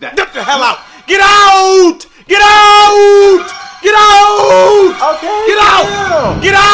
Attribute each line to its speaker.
Speaker 1: Get the hell out! Get out! Get out! Get out!
Speaker 2: Okay.
Speaker 1: Get out!
Speaker 2: Yeah.
Speaker 1: Get out!